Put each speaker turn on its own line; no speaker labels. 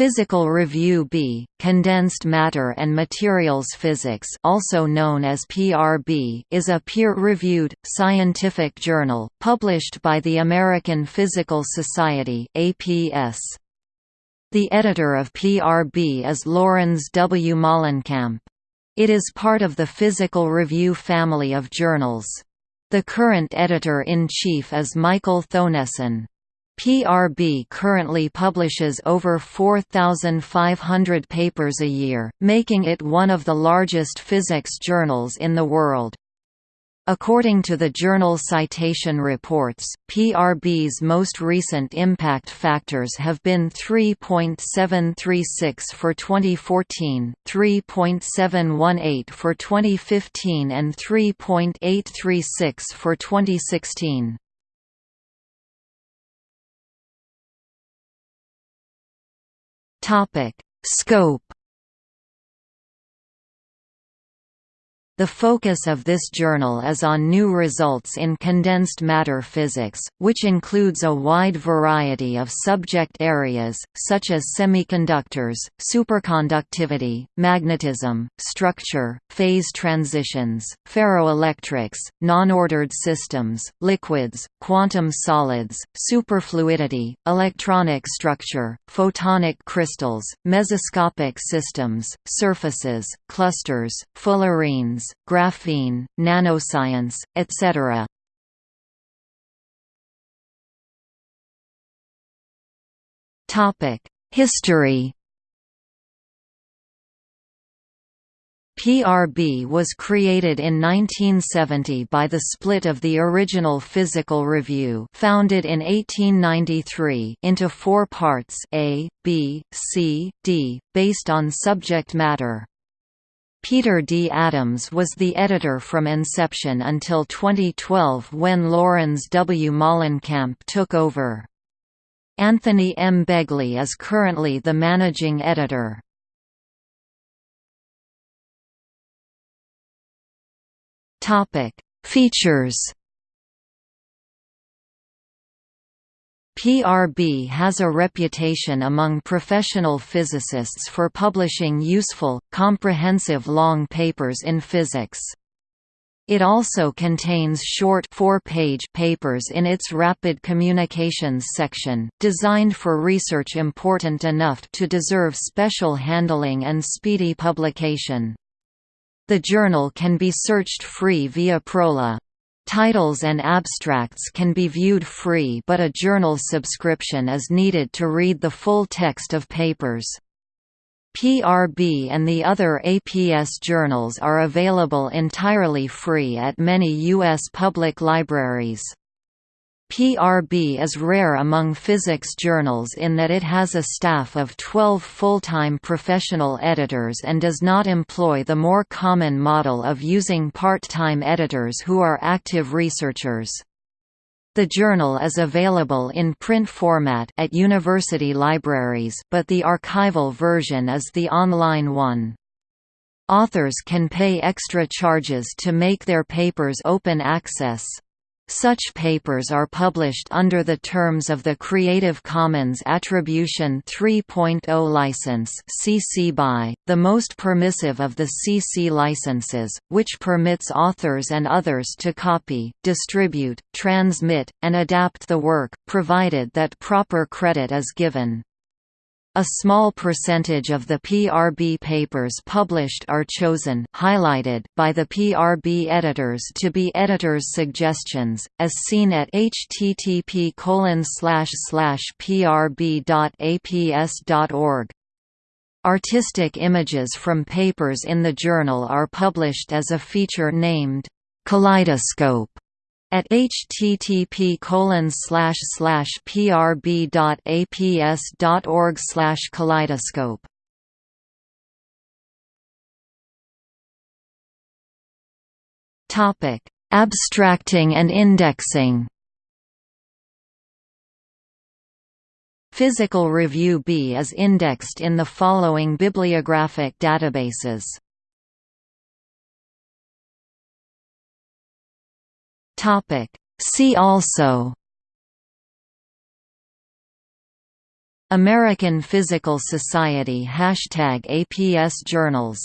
Physical Review B, Condensed Matter and Materials Physics also known as PRB is a peer-reviewed, scientific journal, published by the American Physical Society APS. The editor of PRB is Laurens W. Molenkamp. It is part of the Physical Review family of journals. The current editor-in-chief is Michael Thoennessen. PRB currently publishes over 4,500 papers a year, making it one of the largest physics journals in the world. According to the journal Citation Reports, PRB's most recent impact factors have been 3.736 for 2014, 3.718 for 2015 and 3.836 for 2016. Topic: Scope The focus of this journal is on new results in condensed matter physics, which includes a wide variety of subject areas, such as semiconductors, superconductivity, magnetism, structure, phase transitions, ferroelectrics, non-ordered systems, liquids, quantum solids, superfluidity, electronic structure, photonic crystals, mesoscopic systems, surfaces, clusters, fullerenes, graphene, nanoscience, etc. History PRB was created in 1970 by the split of the original Physical Review founded in 1893 into four parts A, B, C, D, based on subject matter. Peter D. Adams was the editor from inception until 2012 when Laurens W. Molenkamp took over. Anthony M. Begley is currently the managing editor. Features PRB has a reputation among professional physicists for publishing useful, comprehensive long papers in physics. It also contains short four-page papers in its Rapid Communications section, designed for research important enough to deserve special handling and speedy publication. The journal can be searched free via Prola. Titles and abstracts can be viewed free but a journal subscription is needed to read the full text of papers. PRB and the other APS journals are available entirely free at many U.S. public libraries. PRB is rare among physics journals in that it has a staff of 12 full-time professional editors and does not employ the more common model of using part-time editors who are active researchers. The journal is available in print format at university libraries but the archival version is the online one. Authors can pay extra charges to make their papers open access. Such papers are published under the terms of the Creative Commons Attribution 3.0 license (CC BY), the most permissive of the CC licenses, which permits authors and others to copy, distribute, transmit, and adapt the work, provided that proper credit is given. A small percentage of the PRB papers published are chosen highlighted by the PRB editors to be editors' suggestions, as seen at http prb.aps.org. Artistic images from papers in the journal are published as a feature named Kaleidoscope at http prb.aps.org kaleidoscope Topic: Abstracting and indexing. Physical Review B is indexed in the following bibliographic databases. Topic. See also American Physical Society Hashtag APS Journals